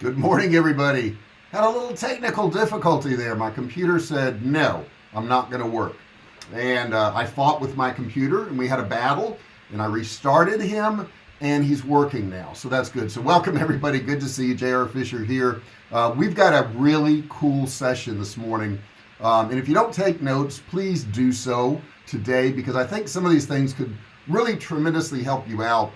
Good morning everybody. Had a little technical difficulty there. My computer said no I'm not gonna work. And uh, I fought with my computer and we had a battle and I restarted him and he's working now. So that's good. So welcome everybody. Good to see you. JR Fisher here. Uh, we've got a really cool session this morning. Um, and if you don't take notes please do so today because I think some of these things could really tremendously help you out.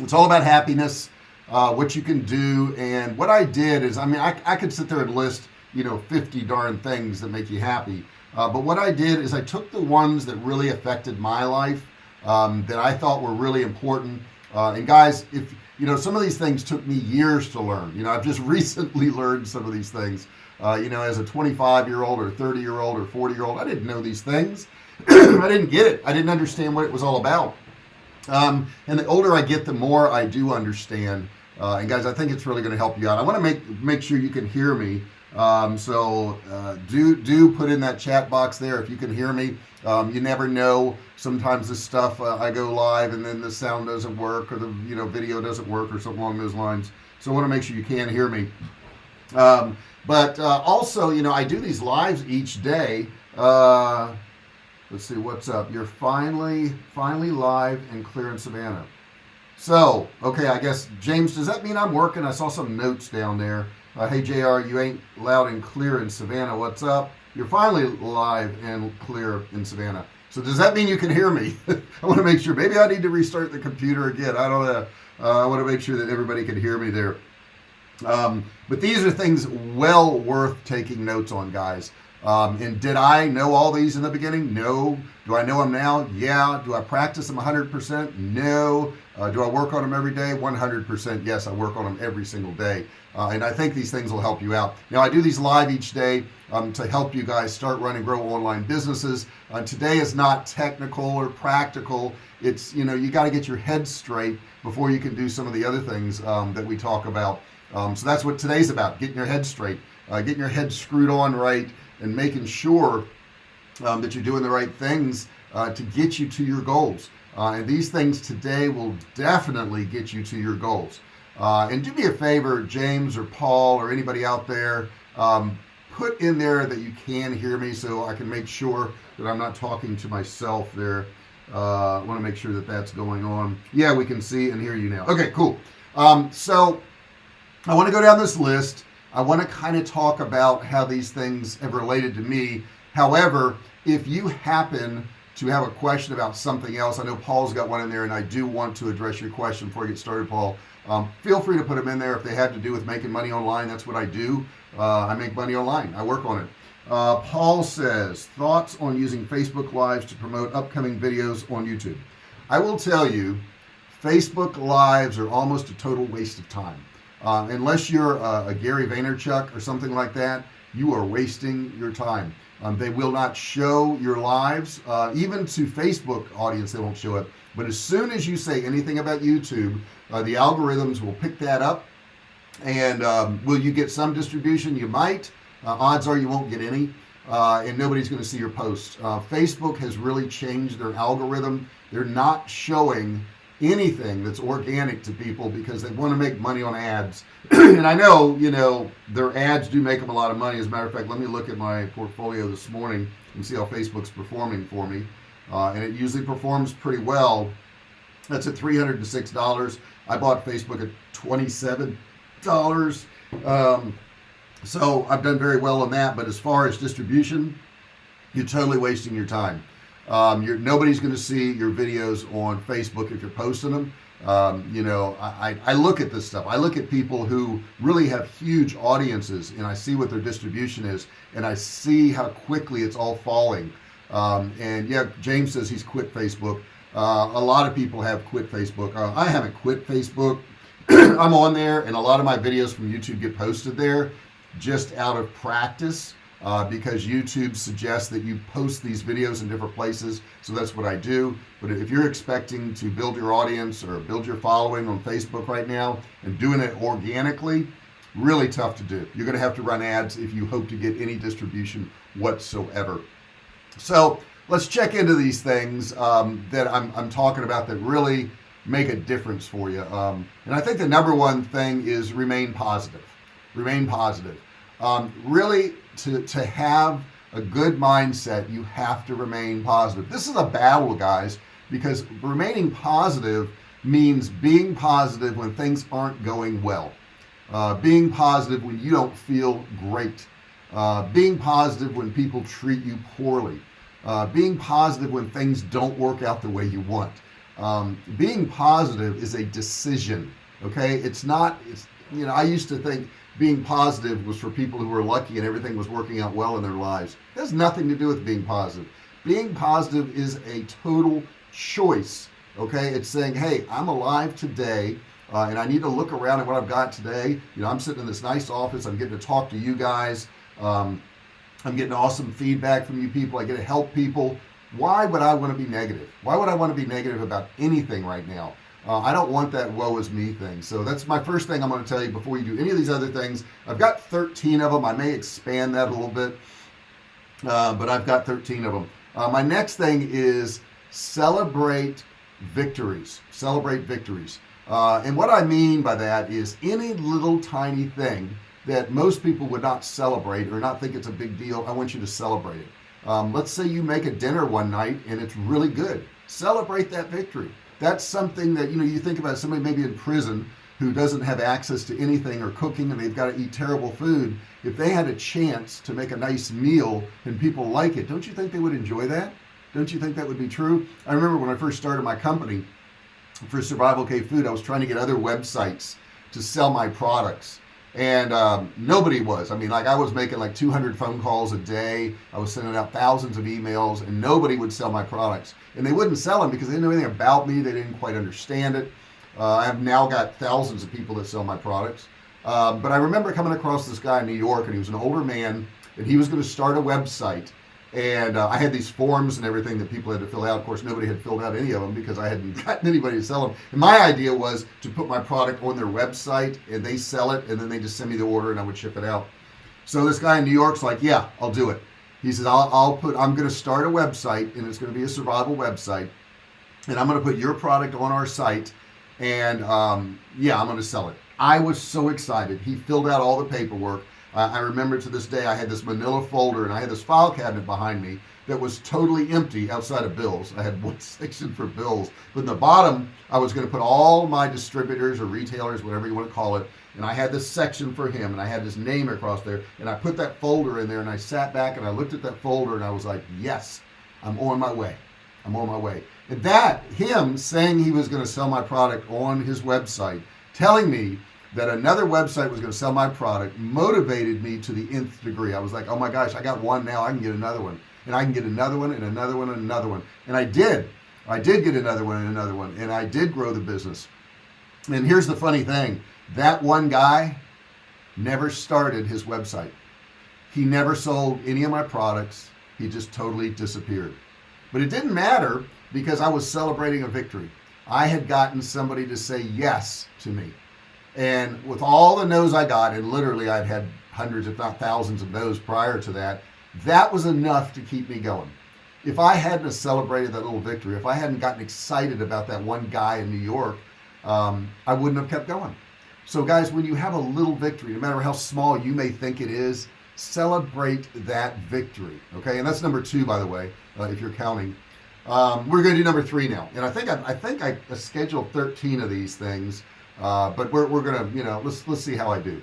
It's all about happiness uh, what you can do. And what I did is I mean I, I could sit there and list you know 50 darn things that make you happy. Uh, but what I did is I took the ones that really affected my life um, that I thought were really important. Uh, and guys if you know some of these things took me years to learn. You know I've just recently learned some of these things. Uh, you know as a 25 year old or 30 year old or 40 year old I didn't know these things. I didn't get it. I didn't understand what it was all about um, and the older I get the more I do understand. Uh, and guys I think it's really going to help you out. I want to make make sure you can hear me. Um, so uh, do do put in that chat box there if you can hear me. Um, you never know. Sometimes this stuff uh, I go live and then the sound doesn't work or the you know video doesn't work or something along those lines. So I want to make sure you can hear me. Um, but uh, also you know I do these lives each day. Uh, let's see what's up? You're finally finally live and clear in Savannah. So okay I guess James does that mean I'm working? I saw some notes down there. Uh, hey JR you ain't loud and clear in Savannah. What's up? You're finally live and clear in Savannah. So does that mean you can hear me? I want to make sure maybe I need to restart the computer again. I don't know. Uh, I want to make sure that everybody can hear me there. Um, but these are things well worth taking notes on guys um, and did I know all these in the beginning? No. Do I know them now? Yeah. Do I practice them 100% no. Uh, do I work on them every day? 100% yes I work on them every single day. Uh, and I think these things will help you out. Now I do these live each day um, to help you guys start running grow online businesses. Uh, today is not technical or practical. It's you know you got to get your head straight before you can do some of the other things um, that we talk about. Um, so that's what today's about getting your head straight. Uh, getting your head screwed on right and making sure um, that you're doing the right things uh, to get you to your goals. Uh, and these things today will definitely get you to your goals. Uh, and do me a favor James or Paul or anybody out there um, put in there that you can hear me so I can make sure that I'm not talking to myself there. Uh, I want to make sure that that's going on. Yeah we can see and hear you now. Okay cool. Um, so I want to go down this list I want to kind of talk about how these things have related to me. However if you happen to have a question about something else I know Paul's got one in there and I do want to address your question before I get started Paul. Um, feel free to put them in there. If they have to do with making money online that's what I do. Uh, I make money online. I work on it. Uh, Paul says thoughts on using Facebook lives to promote upcoming videos on YouTube? I will tell you Facebook lives are almost a total waste of time uh, unless you're a, a, Gary Vaynerchuk or something like that you are wasting your time. Um, they will not show your lives uh, even to Facebook audience they won't show it. But as soon as you say anything about YouTube uh, the algorithms will pick that up. And um, will you get some distribution? You might. Uh, odds are you won't get any. Uh, and nobody's going to see your posts uh, Facebook has really changed their algorithm. They're not showing anything that's organic to people because they want to make money on ads. And I know you know their ads do make them a lot of money. As a matter of fact let me look at my portfolio this morning and see how Facebook's performing for me. Uh, and it usually performs pretty well. That's at $306 I bought Facebook at $27 um, so I've done very well on that. But as far as distribution you're totally wasting your time um, nobody's going to see your videos on Facebook if you're posting them. Um, you know I, I look at this stuff. I look at people who really have huge audiences and I see what their distribution is and I see how quickly it's all falling. Um, and yeah James says he's quit Facebook. Uh, a lot of people have quit Facebook. Uh, I haven't quit Facebook. I'm on there and a lot of my videos from YouTube get posted there just out of practice uh, because YouTube suggests that you post these videos in different places so that's what I do. But if you're expecting to build your audience or build your following on Facebook right now and doing it organically really tough to do. You're gonna have to run ads if you hope to get any distribution whatsoever. So let's check into these things um, that I'm, I'm talking about that really make a difference for you. Um, and I think the number one thing is remain positive. Remain positive. Um, really to to have a good mindset you have to remain positive. This is a battle guys because remaining positive means being positive when things aren't going well. Uh, being positive when you don't feel great. Uh, being positive when people treat you poorly. Uh, being positive when things don't work out the way you want. Um, being positive is a decision okay? It's not it's you know I used to think being positive was for people who were lucky and everything was working out well in their lives. It has nothing to do with being positive. Being positive is a total choice okay? It's saying hey I'm alive today uh, and I need to look around at what I've got today. You know I'm sitting in this nice office. I'm getting to talk to you guys. Um, I'm getting awesome feedback from you people. I get to help people. Why would I want to be negative? Why would I want to be negative about anything right now uh, I don't want that woe is me thing. So that's my first thing I'm going to tell you before you do any of these other things. I've got 13 of them I may expand that a little bit uh, but I've got 13 of them uh, my next thing is celebrate victories celebrate victories. Uh, and what I mean by that is any little tiny thing that most people would not celebrate or not think it's a big deal I want you to celebrate it. Um, let's say you make a dinner one night and it's really good. Celebrate that victory that's something that you know you think about somebody maybe in prison who doesn't have access to anything or cooking and they've got to eat terrible food. If they had a chance to make a nice meal and people like it don't you think they would enjoy that? Don't you think that would be true? I remember when I first started my company for survival cave food I was trying to get other websites to sell my products and um, nobody was. I mean like I was making like 200 phone calls a day. I was sending out thousands of emails and nobody would sell my products. And they wouldn't sell them because they didn't know anything about me. They didn't quite understand it. Uh, I've now got thousands of people that sell my products. Uh, but I remember coming across this guy in New York and he was an older man and he was going to start a website and uh, I had these forms and everything that people had to fill out. Of course nobody had filled out any of them because I hadn't gotten anybody to sell them and my idea was to put my product on their website and they sell it and then they just send me the order and I would ship it out. So this guy in New York's like yeah I'll do it. He says I'll, I'll put I'm gonna start a website and it's gonna be a survival website and I'm gonna put your product on our site and um, yeah I'm gonna sell it. I was so excited. He filled out all the paperwork uh, I remember to this day I had this manila folder and I had this file cabinet behind me that was totally empty outside of bills. I had one section for bills but in the bottom I was going to put all my distributors or retailers whatever you want to call it and I had this section for him and I had his name across there and I put that folder in there and I sat back and I looked at that folder and I was like yes I'm on my way. I'm on my way. And that him saying he was going to sell my product on his website telling me that another website was going to sell my product motivated me to the nth degree. I was like oh my gosh I got one now I can get another one. And I can get another one and another one and another one. And I did. I did get another one and another one and I did grow the business. And here's the funny thing. That one guy never started his website. He never sold any of my products. He just totally disappeared. But it didn't matter because I was celebrating a victory. I had gotten somebody to say yes to me and with all the no's I got and literally I'd had hundreds if not thousands of no's prior to that that was enough to keep me going. If I hadn't celebrated that little victory if I hadn't gotten excited about that one guy in New York um, I wouldn't have kept going. So guys when you have a little victory no matter how small you may think it is celebrate that victory okay? And that's number two by the way uh, if you're counting. Um, we're gonna do number three now. And I think I, I think I scheduled 13 of these things uh, but we're, we're gonna you know let's let's see how I do.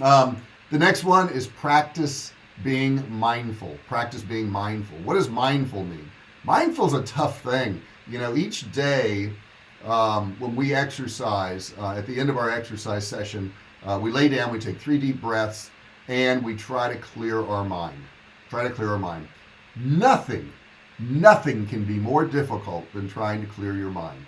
Um, the next one is practice being mindful practice being mindful. What does mindful mean? Mindful is a tough thing. You know each day um, when we exercise uh, at the end of our exercise session uh, we lay down we take three deep breaths and we try to clear our mind. Try to clear our mind. Nothing nothing can be more difficult than trying to clear your mind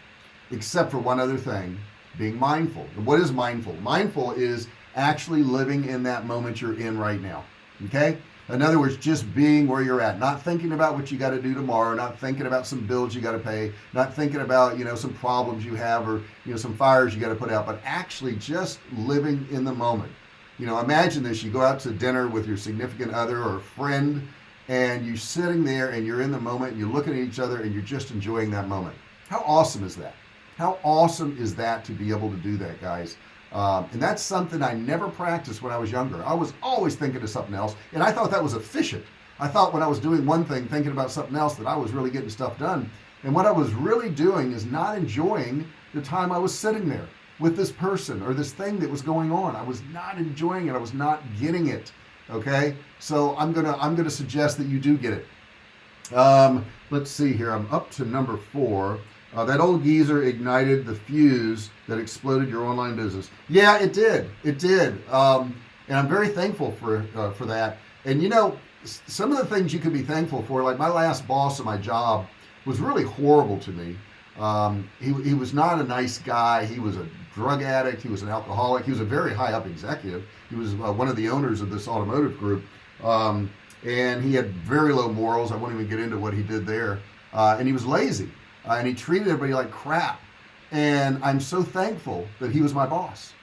except for one other thing being mindful. What is mindful? Mindful is actually living in that moment you're in right now okay? In other words just being where you're at. Not thinking about what you got to do tomorrow not thinking about some bills you got to pay not thinking about you know some problems you have or you know some fires you got to put out but actually just living in the moment. You know imagine this you go out to dinner with your significant other or friend and you're sitting there and you're in the moment and you're looking at each other and you're just enjoying that moment. How awesome is that how awesome is that to be able to do that guys? Um, and that's something I never practiced when I was younger. I was always thinking of something else and I thought that was efficient. I thought when I was doing one thing thinking about something else that I was really getting stuff done. And what I was really doing is not enjoying the time I was sitting there with this person or this thing that was going on. I was not enjoying it. I was not getting it okay? So I'm gonna I'm gonna suggest that you do get it. Um, let's see here. I'm up to number four uh, that old geezer ignited the fuse that exploded your online business. Yeah it did. It did. Um, and I'm very thankful for uh, for that. And you know some of the things you could be thankful for like my last boss of my job was really horrible to me. Um, he, he was not a nice guy. He was a drug addict. He was an alcoholic. He was a very high up executive. He was uh, one of the owners of this automotive group. Um, and he had very low morals. I won't even get into what he did there. Uh, and he was lazy uh, and he treated everybody like crap. And I'm so thankful that he was my boss.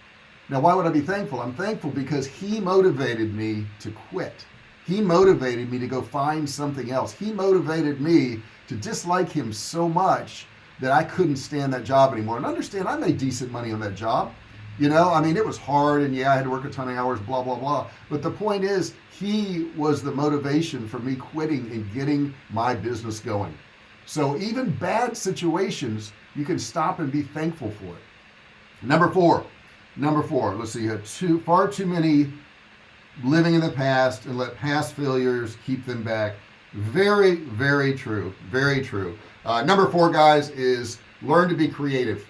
Now why would I be thankful? I'm thankful because he motivated me to quit. He motivated me to go find something else. He motivated me to dislike him so much that I couldn't stand that job anymore. And understand I made decent money on that job. You know I mean it was hard and yeah I had to work a ton of hours blah blah blah. But the point is he was the motivation for me quitting and getting my business going so even bad situations you can stop and be thankful for it. Number four number four let's see here too far too many living in the past and let past failures keep them back. Very very true very true. Uh, number four guys is learn to be creative.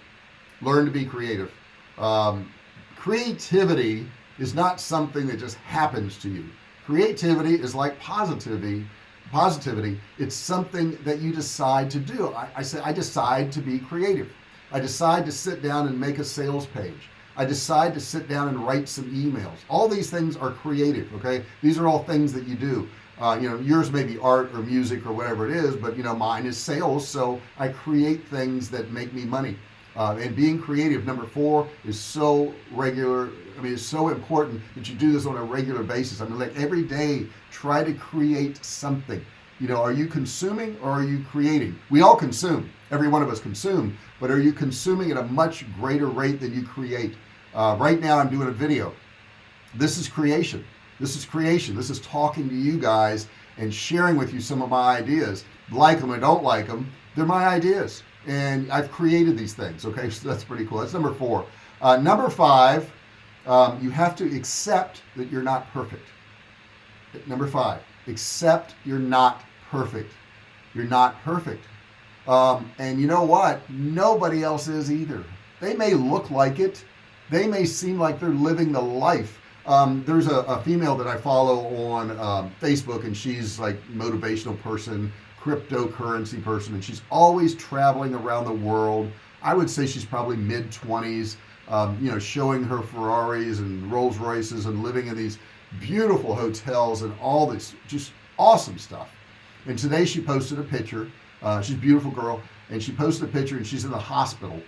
Learn to be creative. Um, creativity is not something that just happens to you. Creativity is like positivity positivity it's something that you decide to do. I, I say I decide to be creative. I decide to sit down and make a sales page. I decide to sit down and write some emails. All these things are creative okay? These are all things that you do. Uh, you know yours may be art or music or whatever it is but you know mine is sales so I create things that make me money uh, and being creative number four is so regular I mean it's so important that you do this on a regular basis. I mean like every day try to create something. You know are you consuming or are you creating? We all consume. Every one of us consume. But are you consuming at a much greater rate than you create? Uh, right now I'm doing a video. This is creation. This is creation. This is talking to you guys and sharing with you some of my ideas. Like them or don't like them they're my ideas and I've created these things okay? So that's pretty cool. That's number four. Uh, number five um, you have to accept that you're not perfect. Number five accept you're not perfect. You're not perfect. Um, and you know what? Nobody else is either. They may look like it. They may seem like they're living the life. Um, there's a, a, female that I follow on um, Facebook and she's like motivational person cryptocurrency person and she's always traveling around the world. I would say she's probably mid 20s um, you know showing her Ferraris and Rolls Royces and living in these beautiful hotels and all this just awesome stuff. And today she posted a picture uh, she's a beautiful girl and she posted a picture and she's in the hospital.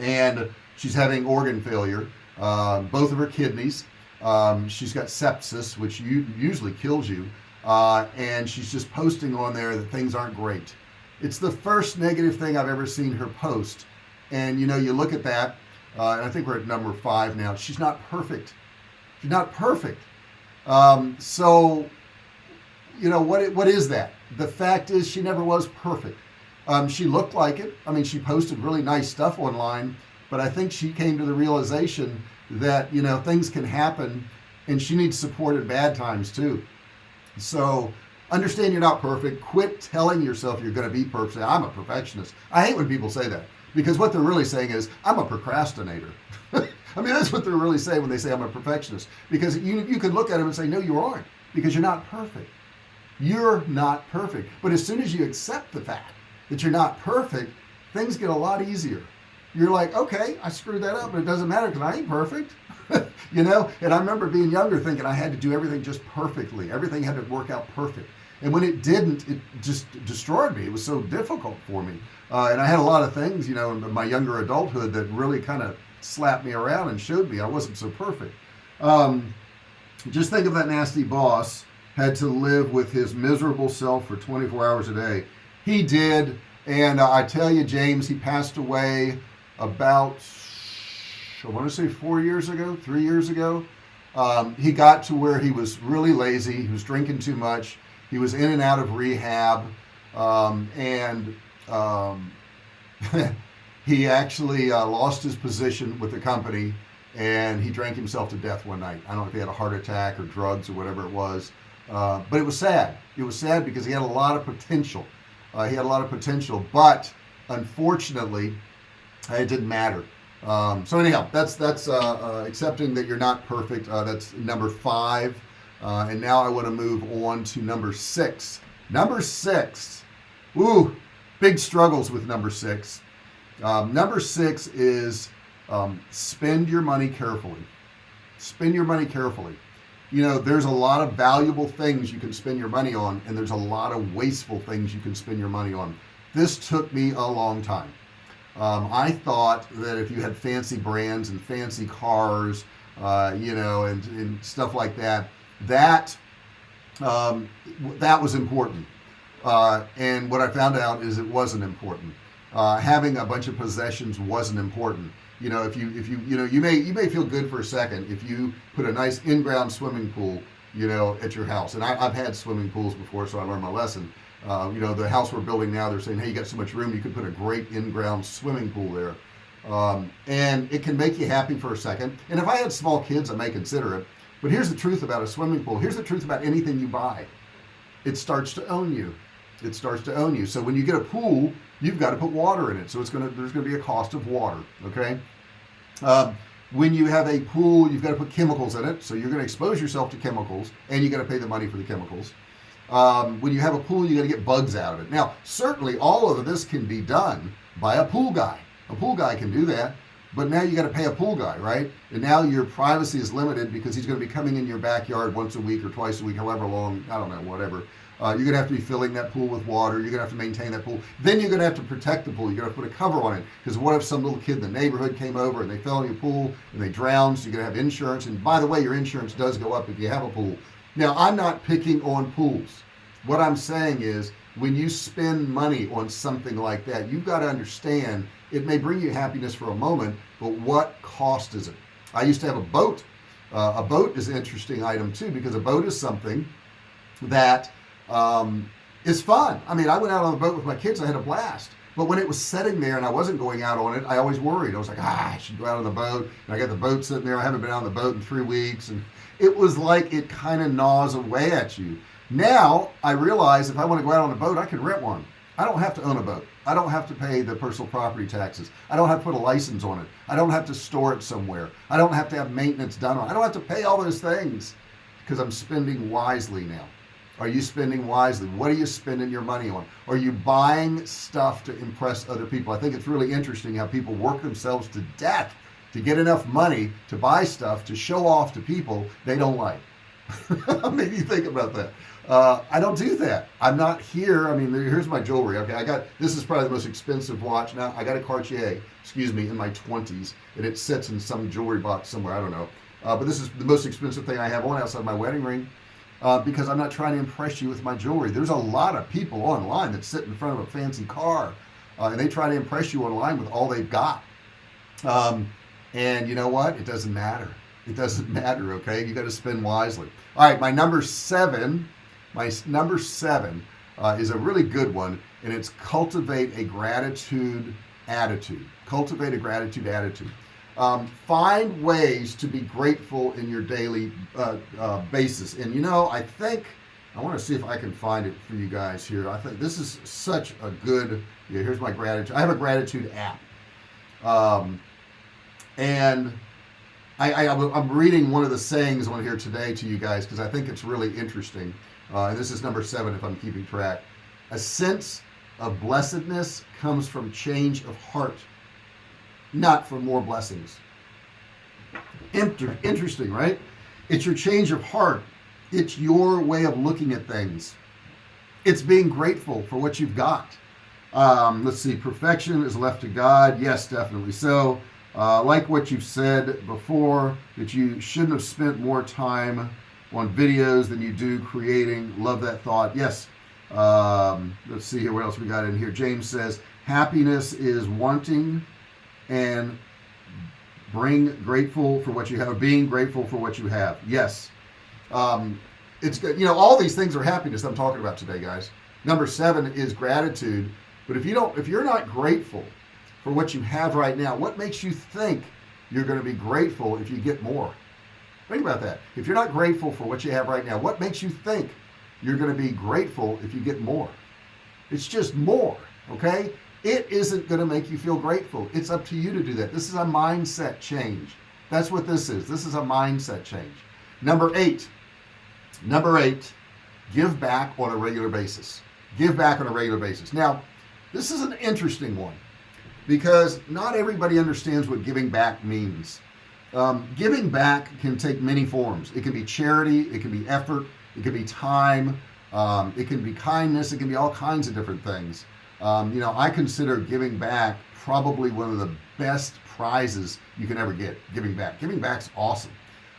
And she's having organ failure uh, both of her kidneys. Um, she's got sepsis which usually kills you uh, and she's just posting on there that things aren't great. It's the first negative thing I've ever seen her post. And you know you look at that uh, and I think we're at number five now. She's not perfect. She's not perfect. Um, so you know what what is that? The fact is she never was perfect. Um, she looked like it. I mean she posted really nice stuff online but I think she came to the realization that you know things can happen and she needs support at bad times too so understand you're not perfect. Quit telling yourself you're going to be perfect. I'm a perfectionist. I hate when people say that because what they're really saying is I'm a procrastinator. I mean that's what they're really saying when they say I'm a perfectionist. Because you you can look at them and say no you aren't because you're not perfect. You're not perfect. But as soon as you accept the fact that you're not perfect things get a lot easier you're like okay I screwed that up but it doesn't matter because I ain't perfect. You know? And I remember being younger thinking I had to do everything just perfectly. Everything had to work out perfect. And when it didn't it just destroyed me. It was so difficult for me. Uh, and I had a lot of things you know in my younger adulthood that really kind of slapped me around and showed me I wasn't so perfect. Um, just think of that nasty boss had to live with his miserable self for 24 hours a day. He did and uh, I tell you James he passed away about I want to say four years ago three years ago um, he got to where he was really lazy he was drinking too much he was in and out of rehab um, and um, he actually uh, lost his position with the company and he drank himself to death one night. I don't know if he had a heart attack or drugs or whatever it was uh, but it was sad. It was sad because he had a lot of potential. Uh, he had a lot of potential but unfortunately it didn't matter. Um, so anyhow that's that's uh, uh, accepting that you're not perfect. Uh, that's number five. Uh, and now I want to move on to number six. Number six. Ooh, big struggles with number six. Um, number six is um, spend your money carefully. Spend your money carefully. You know there's a lot of valuable things you can spend your money on and there's a lot of wasteful things you can spend your money on. This took me a long time um, I thought that if you had fancy brands and fancy cars uh, you know and, and, stuff like that that um, that was important. Uh, and what I found out is it wasn't important. Uh, having a bunch of possessions wasn't important. You know if you if you you know you may you may feel good for a second if you put a nice in-ground swimming pool you know at your house. And I, have had swimming pools before so I learned my lesson uh, you know the house we're building now they're saying hey you got so much room you could put a great in-ground swimming pool there. Um, and it can make you happy for a second. And if I had small kids I may consider it. But here's the truth about a swimming pool. Here's the truth about anything you buy. It starts to own you. It starts to own you. So when you get a pool you've got to put water in it. So it's gonna there's gonna be a cost of water okay? Um, when you have a pool you've got to put chemicals in it. So you're going to expose yourself to chemicals and you got to pay the money for the chemicals um, when you have a pool you got to get bugs out of it. Now certainly all of this can be done by a pool guy. A pool guy can do that but now you got to pay a pool guy right? And now your privacy is limited because he's going to be coming in your backyard once a week or twice a week however long I don't know whatever. Uh, you're gonna have to be filling that pool with water. You're gonna have to maintain that pool. Then you're gonna have to protect the pool. You're gonna put a cover on it. Because what if some little kid in the neighborhood came over and they fell in your pool and they drowned so you're gonna have insurance. And by the way your insurance does go up if you have a pool now I'm not picking on pools. What I'm saying is when you spend money on something like that you've got to understand it may bring you happiness for a moment but what cost is it? I used to have a boat. Uh, a boat is an interesting item too because a boat is something that um, is fun. I mean I went out on the boat with my kids I had a blast. But when it was sitting there and I wasn't going out on it I always worried. I was like ah, I should go out on the boat. And I got the boat sitting there. I haven't been out on the boat in three weeks and it was like it kind of gnaws away at you. Now I realize if I want to go out on a boat I can rent one. I don't have to own a boat. I don't have to pay the personal property taxes. I don't have to put a license on it. I don't have to store it somewhere. I don't have to have maintenance done on it. I don't have to pay all those things because I'm spending wisely now. Are you spending wisely? What are you spending your money on? Are you buying stuff to impress other people? I think it's really interesting how people work themselves to death to get enough money to buy stuff to show off to people they don't like. Maybe you think about that. Uh, I don't do that. I'm not here. I mean here's my jewelry. Okay I got this is probably the most expensive watch. Now I got a Cartier excuse me in my 20s and it sits in some jewelry box somewhere I don't know. Uh, but this is the most expensive thing I have on outside my wedding ring uh, because I'm not trying to impress you with my jewelry. There's a lot of people online that sit in front of a fancy car uh, and they try to impress you online with all they've got. Um, and you know what? It doesn't matter. It doesn't matter okay? You got to spend wisely. All right my number seven my number seven uh, is a really good one and it's cultivate a gratitude attitude. Cultivate a gratitude attitude. Um, find ways to be grateful in your daily uh, uh, basis. And you know I think I want to see if I can find it for you guys here. I think this is such a good yeah, here's my gratitude I have a gratitude app. Um, and I, I, am reading one of the sayings on here today to you guys because I think it's really interesting. Uh, and this is number seven if I'm keeping track. A sense of blessedness comes from change of heart not for more blessings. Inter interesting right? It's your change of heart. It's your way of looking at things. It's being grateful for what you've got. Um, let's see perfection is left to God. Yes definitely so uh, like what you've said before that you shouldn't have spent more time on videos than you do creating. Love that thought. Yes um, let's see here what else we got in here. James says happiness is wanting and bring grateful for what you have being grateful for what you have. Yes. Um, it's good. You know all these things are happiness I'm talking about today guys. Number seven is gratitude. But if you don't if you're not grateful for what you have right now. What makes you think you're going to be grateful if you get more? Think about that. If you're not grateful for what you have right now what makes you think you're going to be grateful if you get more? It's just more okay? It isn't going to make you feel grateful. It's up to you to do that. This is a mindset change. That's what this is. This is a mindset change. Number eight. Number eight give back on a regular basis. Give back on a regular basis. Now this is an interesting one because not everybody understands what giving back means. Um, giving back can take many forms. It can be charity it can be effort it can be time um, it can be kindness it can be all kinds of different things. Um, you know I consider giving back probably one of the best prizes you can ever get giving back. Giving back's awesome.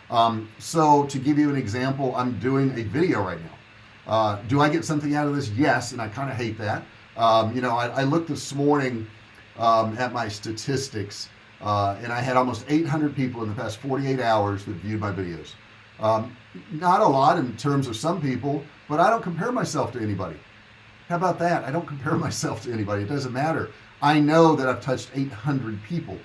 Um, so to give you an example I'm doing a video right now. Uh, do I get something out of this? Yes and I kind of hate that. Um, you know I, I, looked this morning um, at my statistics uh, and I had almost 800 people in the past 48 hours that viewed my videos. Um, not a lot in terms of some people but I don't compare myself to anybody. How about that? I don't compare myself to anybody. It doesn't matter. I know that I've touched 800 people.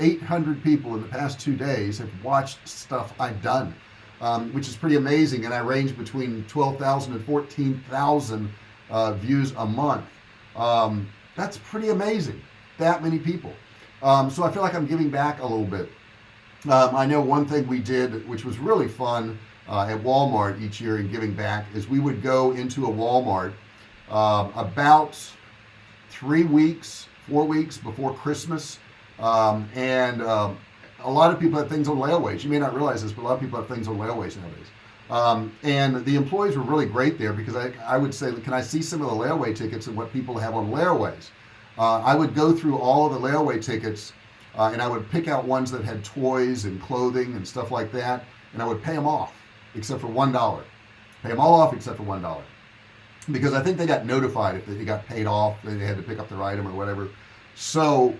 800 people in the past two days have watched stuff I've done um, which is pretty amazing and I range between 12,000 and 14,000 uh, views a month. Um, that's pretty amazing that many people. Um, so I feel like I'm giving back a little bit. Um, I know one thing we did which was really fun uh, at Walmart each year in giving back is we would go into a Walmart uh, about three weeks four weeks before Christmas um, and um, a lot of people have things on layaways. You may not realize this but a lot of people have things on layaways nowadays. Um, and the employees were really great there because I, I would say can I see some of the layaway tickets and what people have on layaways uh, I would go through all of the layaway tickets uh, and I would pick out ones that had toys and clothing and stuff like that and I would pay them off except for one dollar. Pay them all off except for one dollar. Because I think they got notified if they got paid off they had to pick up their item or whatever. So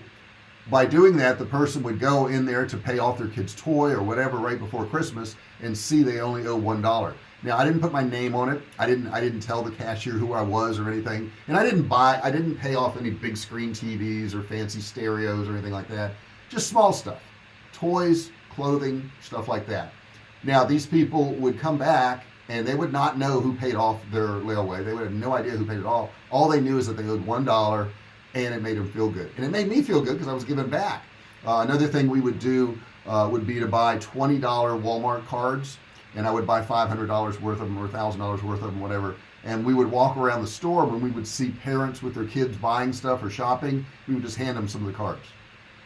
by doing that the person would go in there to pay off their kid's toy or whatever right before Christmas and see they only owe one dollar now I didn't put my name on it. I didn't I didn't tell the cashier who I was or anything. And I didn't buy I didn't pay off any big screen TVs or fancy stereos or anything like that. Just small stuff. Toys clothing stuff like that. Now these people would come back and they would not know who paid off their layaway. They would have no idea who paid it off. All they knew is that they owed one dollar and it made them feel good. And it made me feel good because I was giving back. Uh, another thing we would do uh, would be to buy $20 Walmart cards and I would buy $500 worth of them or $1,000 worth of them whatever. And we would walk around the store when we would see parents with their kids buying stuff or shopping we would just hand them some of the cards.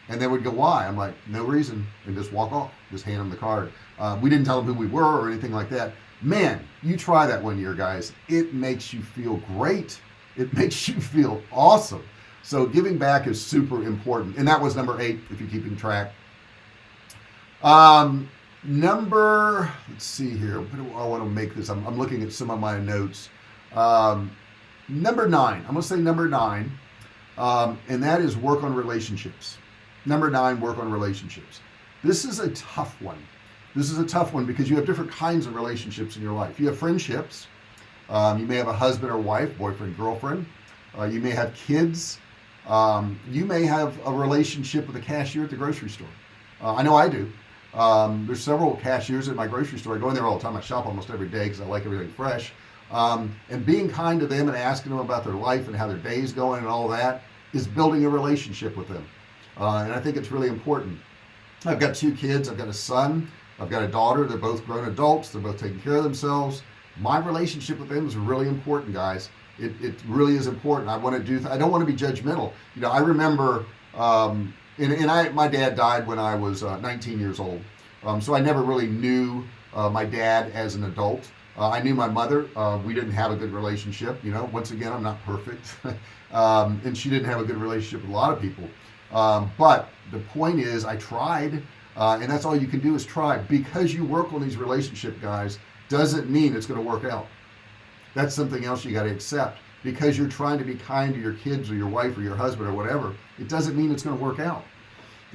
And they would go why? I'm like no reason and just walk off just hand them the card. Uh, we didn't tell them who we were or anything like that. Man you try that one year guys. It makes you feel great. It makes you feel awesome. So giving back is super important. And that was number eight if you're keeping track. Um number let's see here. I want to make this? I'm, I'm, looking at some of my notes. Um number nine. I'm gonna say number nine. Um and that is work on relationships. Number nine work on relationships. This is a tough one. This is a tough one because you have different kinds of relationships in your life. You have friendships. Um, you may have a husband or wife boyfriend girlfriend. Uh, you may have kids. Um, you may have a relationship with a cashier at the grocery store. Uh, I know I do um, there's several cashiers at my grocery store. I go in there all the time. I shop almost every day because I like everything fresh. Um, and being kind to them and asking them about their life and how their day is going and all that is building a relationship with them. Uh, and I think it's really important. I've got two kids. I've got a son. I've got a daughter. They're both grown adults. They're both taking care of themselves. My relationship with them is really important guys. It, it really is important. I want to do I don't want to be judgmental. You know I remember um, and, and I my dad died when I was uh, 19 years old. Um, so I never really knew uh, my dad as an adult. Uh, I knew my mother uh, we didn't have a good relationship you know once again I'm not perfect. Um, and she didn't have a good relationship with a lot of people. Um, but the point is I tried uh, and that's all you can do is try. Because you work on these relationship guys doesn't mean it's going to work out. That's something else you got to accept. Because you're trying to be kind to your kids or your wife or your husband or whatever it doesn't mean it's going to work out.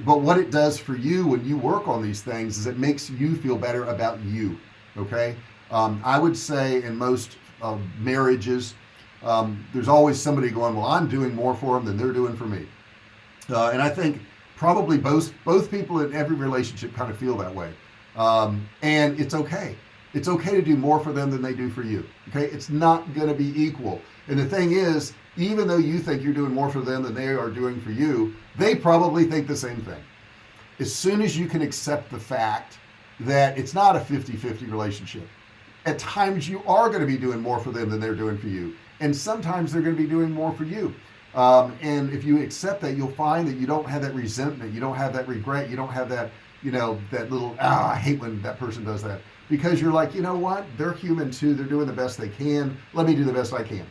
But what it does for you when you work on these things is it makes you feel better about you okay? Um, I would say in most uh, marriages um, there's always somebody going well I'm doing more for them than they're doing for me. Uh, and I think probably both both people in every relationship kind of feel that way. Um, and it's okay. It's okay to do more for them than they do for you okay? It's not going to be equal. And the thing is even though you think you're doing more for them than they are doing for you they probably think the same thing. As soon as you can accept the fact that it's not a 50-50 relationship at times you are going to be doing more for them than they're doing for you and sometimes they're going to be doing more for you. Um, and if you accept that you'll find that you don't have that resentment you don't have that regret you don't have that you know that little ah I hate when that person does that. Because you're like you know what? They're human too they're doing the best they can let me do the best I can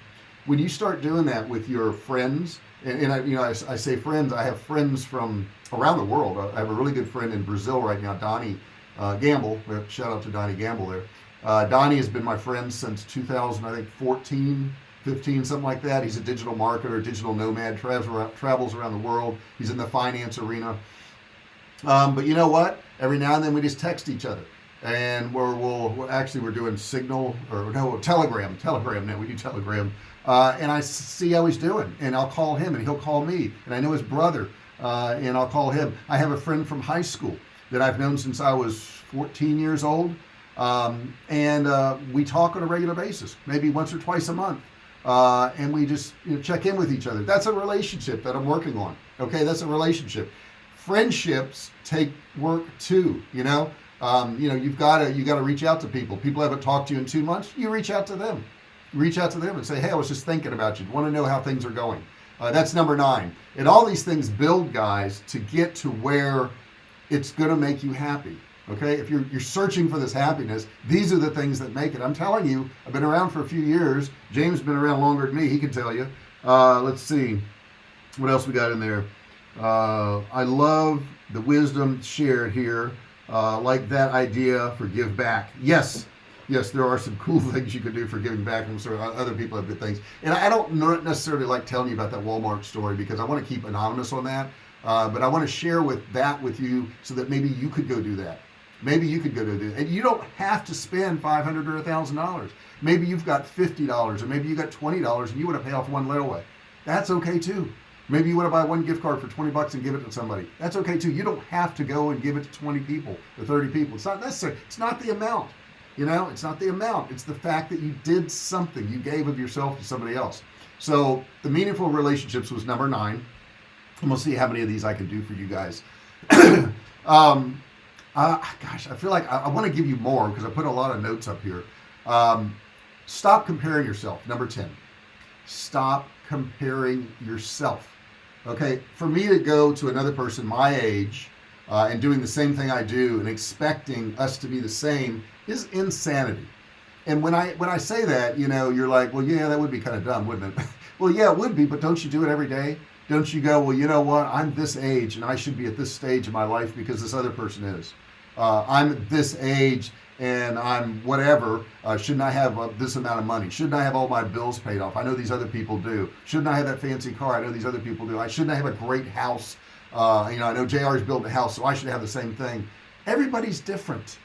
when you start doing that with your friends and, and I you know I, I, say friends I have friends from around the world. I have a really good friend in Brazil right now Donnie uh, Gamble. Shout out to Donnie Gamble there. Uh, Donnie has been my friend since 2000 I think 14 15 something like that. He's a digital marketer digital nomad travels around, travels around the world. He's in the finance arena. Um, but you know what? Every now and then we just text each other. And we're we'll, we're actually we're doing signal or no telegram telegram now. We do telegram uh, and I see how he's doing and I'll call him and he'll call me and I know his brother uh, and I'll call him. I have a friend from high school that I've known since I was 14 years old um, and uh, we talk on a regular basis maybe once or twice a month uh, and we just you know, check in with each other. That's a relationship that I'm working on okay? That's a relationship. Friendships take work too you know? Um, you know you've got to you got to reach out to people. People haven't talked to you in two months you reach out to them reach out to them and say hey I was just thinking about you. Want to know how things are going. Uh, that's number nine. And all these things build guys to get to where it's gonna make you happy okay? If you're, you're searching for this happiness these are the things that make it. I'm telling you I've been around for a few years. James been around longer than me. He can tell you. Uh, let's see. What else we got in there? Uh, I love the wisdom shared here. Uh, like that idea for give back. Yes yes there are some cool things you can do for giving back and sort of other people have good things. And I don't necessarily like telling you about that Walmart story because I want to keep anonymous on that uh, but I want to share with that with you so that maybe you could go do that. Maybe you could go do it and you don't have to spend 500 or a thousand dollars. Maybe you've got $50 or maybe you got $20 and you want to pay off one layaway. That's okay too. Maybe you want to buy one gift card for 20 bucks and give it to somebody. That's okay too. You don't have to go and give it to 20 people or 30 people. It's not necessary. It's not the amount you know it's not the amount it's the fact that you did something you gave of yourself to somebody else. So the meaningful relationships was number nine. And we'll see how many of these I can do for you guys. Um uh, gosh I feel like I, I want to give you more because I put a lot of notes up here. Um, stop comparing yourself number 10 stop comparing yourself. Okay for me to go to another person my age uh, and doing the same thing I do and expecting us to be the same is insanity. And when I when I say that you know you're like well yeah that would be kind of dumb wouldn't it? Well yeah it would be but don't you do it every day? Don't you go well you know what? I'm this age and I should be at this stage of my life because this other person is. Uh, I'm this age and I'm whatever. Uh, shouldn't I have uh, this amount of money? Shouldn't I have all my bills paid off? I know these other people do. Shouldn't I have that fancy car? I know these other people do. I shouldn't I have a great house? Uh, you know I know JR's built a house so I should have the same thing. Everybody's different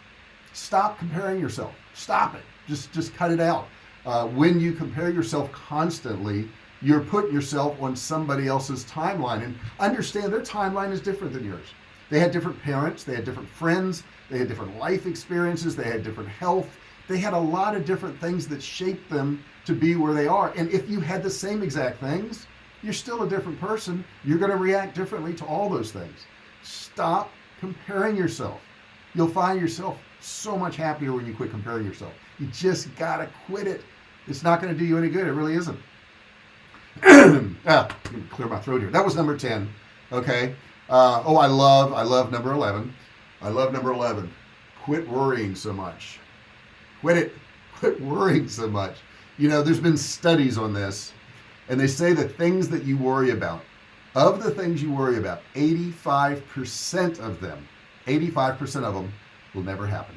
stop comparing yourself. Stop it. Just just cut it out. Uh, when you compare yourself constantly you're putting yourself on somebody else's timeline. And understand their timeline is different than yours. They had different parents. They had different friends. They had different life experiences. They had different health. They had a lot of different things that shaped them to be where they are. And if you had the same exact things you're still a different person. You're going to react differently to all those things. Stop comparing yourself. You'll find yourself so much happier when you quit comparing yourself. You just gotta quit it. It's not going to do you any good. It really isn't. Ah, clear my throat here. That was number 10 okay? Uh, oh I love I love number 11 I love number 11 quit worrying so much. Quit it. Quit worrying so much. You know there's been studies on this and they say the things that you worry about of the things you worry about 85% of them 85% of them will never happen.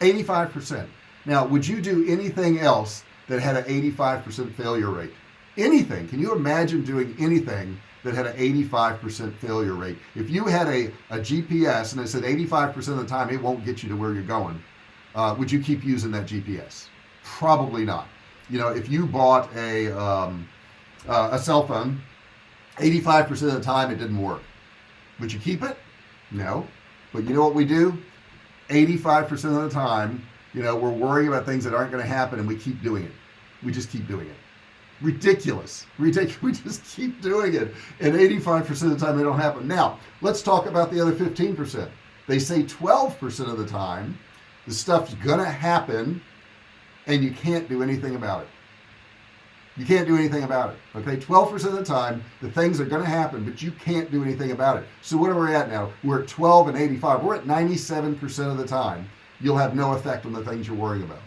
85% now would you do anything else that had an 85% failure rate? Anything. Can you imagine doing anything that had an 85% failure rate? If you had a, a GPS and it said 85% of the time it won't get you to where you're going uh, would you keep using that GPS probably not. You know if you bought a um, uh, a cell phone 85% of the time it didn't work. Would you keep it? No. But you know what we do 85% of the time you know we're worrying about things that aren't going to happen and we keep doing it. We just keep doing it. Ridiculous. We just keep doing it. And 85% of the time they don't happen. Now let's talk about the other 15% they say 12% of the time the stuff's gonna happen and you can't do anything about it you can't do anything about it okay? 12% of the time the things are going to happen but you can't do anything about it. So what are we at now we're at 12 and 85 we're at 97% of the time you'll have no effect on the things you're worrying about.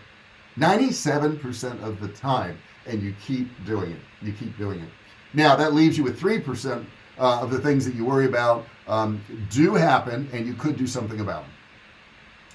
97% of the time and you keep doing it. You keep doing it. Now that leaves you with 3% uh, of the things that you worry about um, do happen and you could do something about them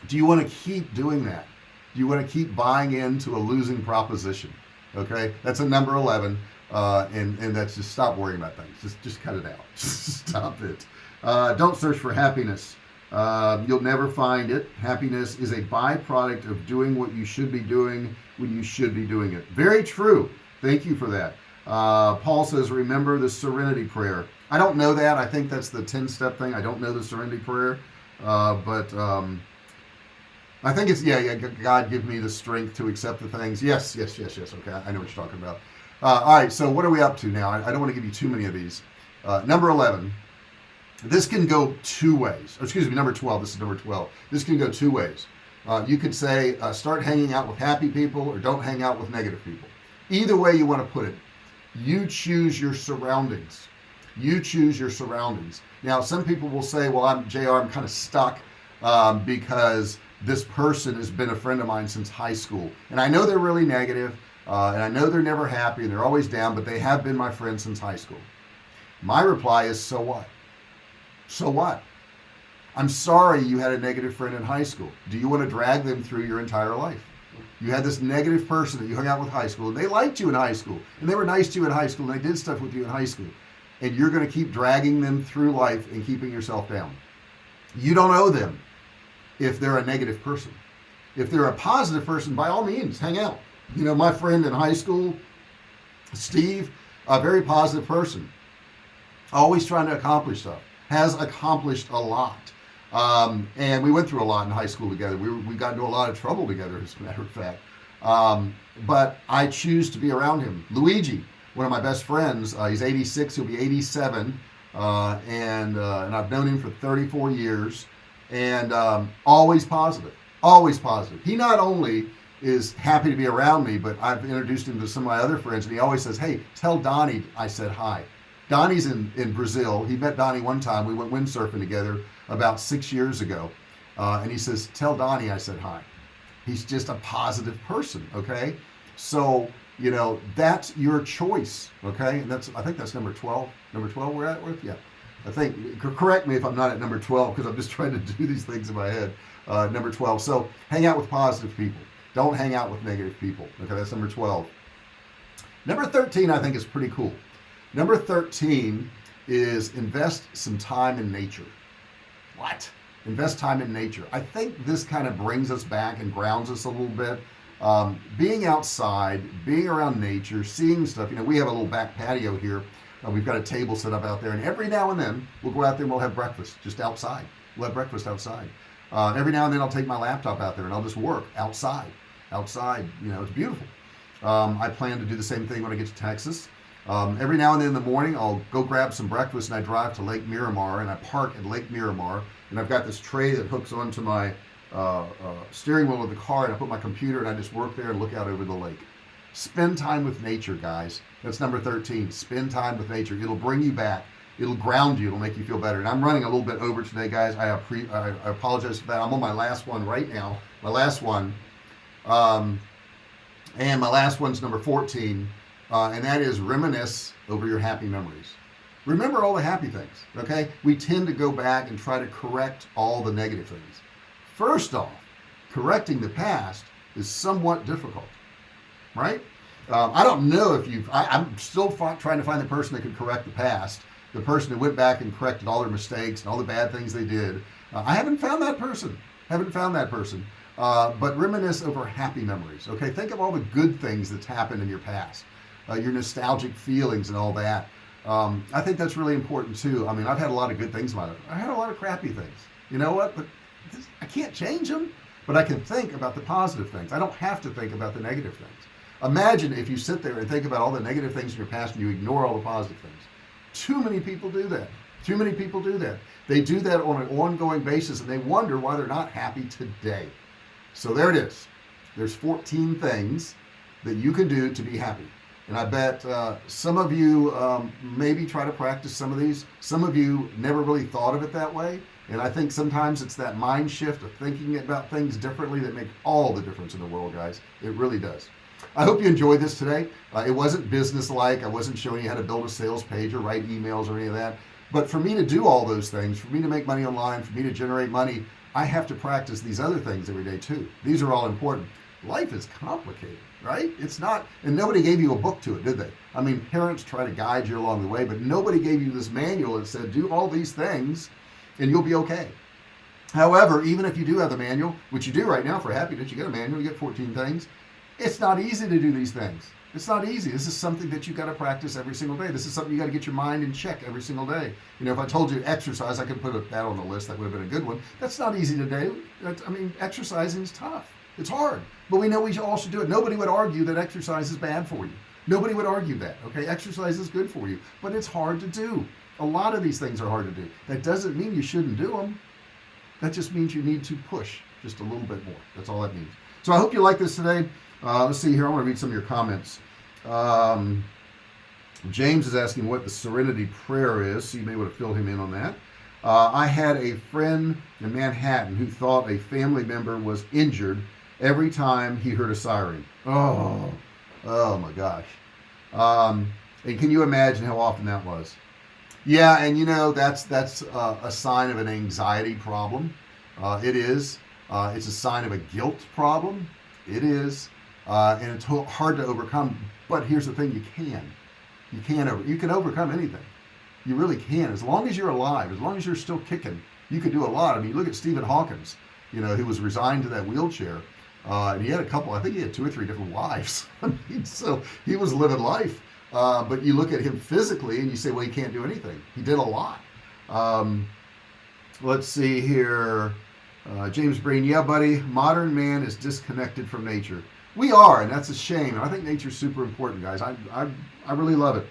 do you want to keep doing that? Do you want to keep buying into a losing proposition okay? That's a number 11 uh, and and that's just stop worrying about things. Just just cut it out. Stop it. Uh, don't search for happiness. Uh, you'll never find it. Happiness is a byproduct of doing what you should be doing when you should be doing it. Very true. Thank you for that. Uh, Paul says remember the serenity prayer. I don't know that. I think that's the 10 step thing. I don't know the serenity prayer uh, but um, I think it's yeah yeah God give me the strength to accept the things. Yes yes yes yes okay I know what you're talking about. Uh, all right so what are we up to now? I, I don't want to give you too many of these. Uh, number 11 this can go two ways. Or excuse me number 12 this is number 12 this can go two ways. Uh, you could say uh, start hanging out with happy people or don't hang out with negative people. Either way you want to put it you choose your surroundings. You choose your surroundings. Now some people will say well I'm JR I'm kind of stuck um, because this person has been a friend of mine since high school. And I know they're really negative uh, and I know they're never happy and they're always down but they have been my friend since high school. My reply is so what? So what? I'm sorry you had a negative friend in high school. Do you want to drag them through your entire life? You had this negative person that you hung out with high school and they liked you in high school and they were nice to you in high school and they did stuff with you in high school and you're going to keep dragging them through life and keeping yourself down. You don't owe them if they're a negative person. If they're a positive person by all means hang out. You know my friend in high school Steve a very positive person always trying to accomplish stuff has accomplished a lot. Um, and we went through a lot in high school together. We, we got into a lot of trouble together as a matter of fact. Um, but I choose to be around him. Luigi one of my best friends uh, he's 86 he'll be 87 uh, and uh, and I've known him for 34 years and um, always positive always positive. He not only is happy to be around me but I've introduced him to some of my other friends and he always says hey tell Donnie I said hi. Donnie's in in Brazil. He met Donnie one time. We went windsurfing together about six years ago. Uh, and he says tell Donnie I said hi. He's just a positive person okay? So you know that's your choice okay? And that's I think that's number 12 number 12 we're at with? Yeah I think correct me if I'm not at number 12 because I'm just trying to do these things in my head. Uh, number 12 so hang out with positive people. Don't hang out with negative people. Okay that's number 12 number 13 I think is pretty cool. Number 13 is invest some time in nature. What? Invest time in nature. I think this kind of brings us back and grounds us a little bit. Um, being outside being around nature seeing stuff you know we have a little back patio here uh, we've got a table set up out there and every now and then we'll go out there and we'll have breakfast just outside. We'll have breakfast outside. Uh, every now and then I'll take my laptop out there and I'll just work outside outside you know it's beautiful. Um, I plan to do the same thing when I get to Texas. Um, every now and then in the morning I'll go grab some breakfast and I drive to Lake Miramar and I park at Lake Miramar and I've got this tray that hooks onto my uh, uh, steering wheel of the car and I put my computer and I just work there and look out over the lake. Spend time with nature guys that's number 13 spend time with nature. It'll bring you back. It'll ground you. It'll make you feel better. And I'm running a little bit over today guys. I, I, apologize for that. I'm on my last one right now. My last one. Um, and my last one's number 14 uh, and that is reminisce over your happy memories. Remember all the happy things okay? We tend to go back and try to correct all the negative things. First off correcting the past is somewhat difficult right um, I don't know if you've I, am still trying to find the person that could correct the past. The person who went back and corrected all their mistakes and all the bad things they did. Uh, I haven't found that person. Haven't found that person. Uh, but reminisce over happy memories okay? Think of all the good things that's happened in your past. Uh, your nostalgic feelings and all that. Um, I think that's really important too. I mean I've had a lot of good things in my life. I had a lot of crappy things. You know what? But this, I can't change them but I can think about the positive things. I don't have to think about the negative things imagine if you sit there and think about all the negative things in your past and you ignore all the positive things. Too many people do that. Too many people do that. They do that on an ongoing basis and they wonder why they're not happy today. So there it is. There's 14 things that you can do to be happy. And I bet uh, some of you um, maybe try to practice some of these. Some of you never really thought of it that way. And I think sometimes it's that mind shift of thinking about things differently that make all the difference in the world guys. It really does I hope you enjoyed this today. Uh, it wasn't business-like. I wasn't showing you how to build a sales page or write emails or any of that. But for me to do all those things for me to make money online for me to generate money I have to practice these other things every day too. These are all important. Life is complicated right? It's not and nobody gave you a book to it did they? I mean parents try to guide you along the way but nobody gave you this manual that said do all these things and you'll be okay. However even if you do have the manual which you do right now for happiness you get a manual you get 14 things it's not easy to do these things. It's not easy. This is something that you got to practice every single day. This is something you got to get your mind in check every single day. You know if I told you exercise I could put that on the list that would have been a good one. That's not easy to do I mean exercising is tough. It's hard. But we know we all should do it. Nobody would argue that exercise is bad for you. Nobody would argue that okay? Exercise is good for you but it's hard to do. A lot of these things are hard to do. That doesn't mean you shouldn't do them that just means you need to push just a little bit more. That's all that means. So I hope you like this today uh, let's see here. I want to read some of your comments. Um, James is asking what the serenity prayer is so you may want to fill him in on that. Uh, I had a friend in Manhattan who thought a family member was injured every time he heard a siren. Oh oh my gosh. Um, and can you imagine how often that was? Yeah and you know that's that's uh, a sign of an anxiety problem. Uh, it is. Uh, it's a sign of a guilt problem. It is uh, and it's hard to overcome but here's the thing you can. You can over you can overcome anything. You really can. As long as you're alive as long as you're still kicking you can do a lot. I mean look at Stephen Hawkins you know who was resigned to that wheelchair uh, and he had a couple I think he had two or three different wives. I mean so he was living life. Uh, but you look at him physically and you say well he can't do anything. He did a lot. Um, let's see here. Uh, James Breen yeah buddy modern man is disconnected from nature we are and that's a shame. I think nature's super important guys. I, I, I really love it.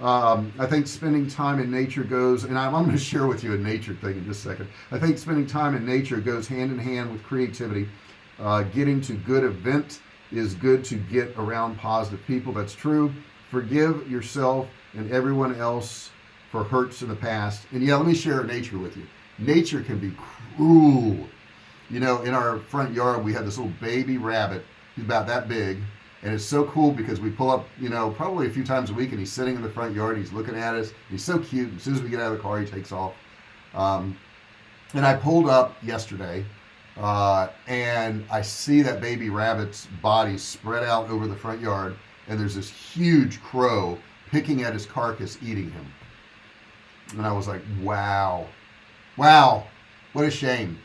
Um, I think spending time in nature goes and I'm, I'm going to share with you a nature thing in just a second. I think spending time in nature goes hand in hand with creativity. Uh, getting to good event is good to get around positive people. That's true. Forgive yourself and everyone else for hurts in the past. And yeah let me share nature with you. Nature can be cruel. You know in our front yard we have this little baby rabbit he's about that big. And it's so cool because we pull up you know probably a few times a week and he's sitting in the front yard. He's looking at us. He's so cute. As soon as we get out of the car he takes off. Um, and I pulled up yesterday uh, and I see that baby rabbit's body spread out over the front yard and there's this huge crow picking at his carcass eating him. And I was like wow. Wow. What a shame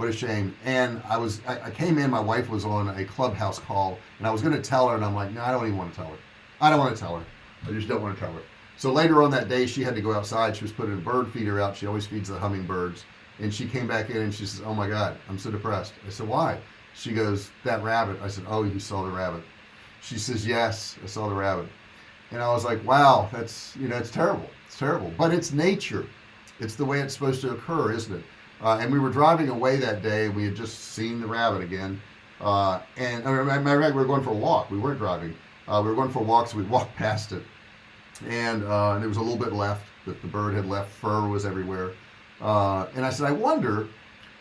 what a shame. And I was I, I, came in my wife was on a clubhouse call and I was going to tell her and I'm like no I don't even want to tell her. I don't want to tell her. I just don't want to tell her. So later on that day she had to go outside. She was putting a bird feeder out. She always feeds the hummingbirds. And she came back in and she says oh my god I'm so depressed. I said why? She goes that rabbit. I said oh you saw the rabbit. She says yes I saw the rabbit. And I was like wow that's you know it's terrible. It's terrible. But it's nature. It's the way it's supposed to occur isn't it uh, and we were driving away that day we had just seen the rabbit again. Uh, and I matter we were going for a walk we weren't driving. Uh, we were going for a walk so we walked past it. And, uh, and there was a little bit left that the bird had left fur was everywhere. Uh, and I said I wonder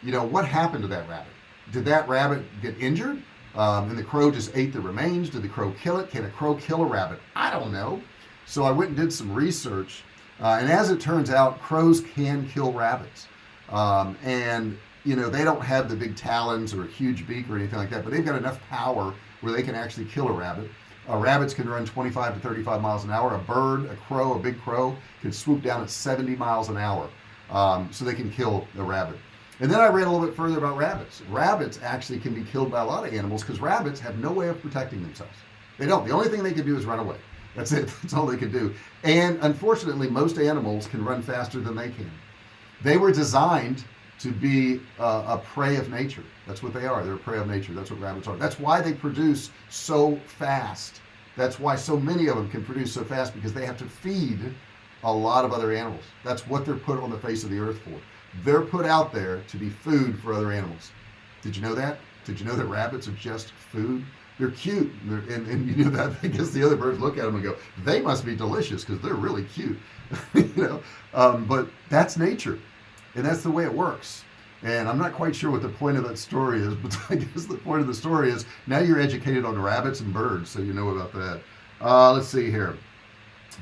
you know what happened to that rabbit? Did that rabbit get injured? Um, and the crow just ate the remains? Did the crow kill it? Can a crow kill a rabbit? I don't know. So I went and did some research uh, and as it turns out crows can kill rabbits um, and you know they don't have the big talons or a huge beak or anything like that but they've got enough power where they can actually kill a rabbit. Uh, rabbits can run 25 to 35 miles an hour. A bird a crow a big crow can swoop down at 70 miles an hour. Um, so they can kill a rabbit. And then I read a little bit further about rabbits. Rabbits actually can be killed by a lot of animals because rabbits have no way of protecting themselves. They don't. The only thing they can do is run away. That's it. That's all they can do. And unfortunately most animals can run faster than they can they were designed to be uh, a prey of nature. That's what they are. They're a prey of nature. That's what rabbits are. That's why they produce so fast. That's why so many of them can produce so fast because they have to feed a lot of other animals. That's what they're put on the face of the earth for. They're put out there to be food for other animals. Did you know that? Did you know that rabbits are just food? They're cute. And, they're, and, and you know that? Because the other birds look at them and go they must be delicious because they're really cute. You know? Um, but that's nature and that's the way it works. And I'm not quite sure what the point of that story is but I guess the point of the story is now you're educated on rabbits and birds so you know about that. Uh, let's see here.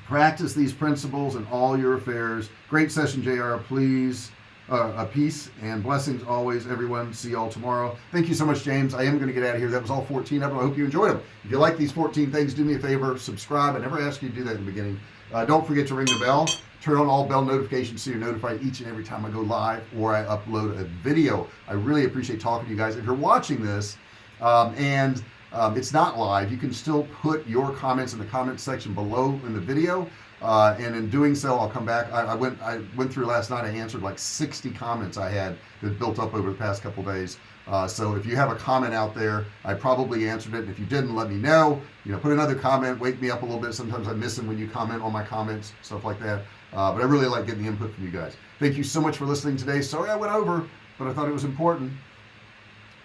Practice these principles in all your affairs. Great session JR please uh, a peace and blessings always everyone. See y'all tomorrow. Thank you so much James. I am going to get out of here. That was all 14 of them I hope you enjoyed them if you like these 14 things do me a favor subscribe. I never asked you to do that in the beginning uh, don't forget to ring the bell. Turn on all bell notifications so you're notified each and every time I go live or I upload a video. I really appreciate talking to you guys. If you're watching this um, and um, it's not live you can still put your comments in the comment section below in the video. Uh, and in doing so I'll come back. I, I, went I went through last night I answered like 60 comments I had that built up over the past couple days uh, so if you have a comment out there I probably answered it. If you didn't let me know. You know put another comment wake me up a little bit. Sometimes I miss them when you comment on my comments stuff like that. Uh, but I really like getting the input from you guys. Thank you so much for listening today. Sorry I went over but I thought it was important.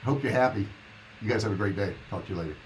Hope you're happy. You guys have a great day. Talk to you later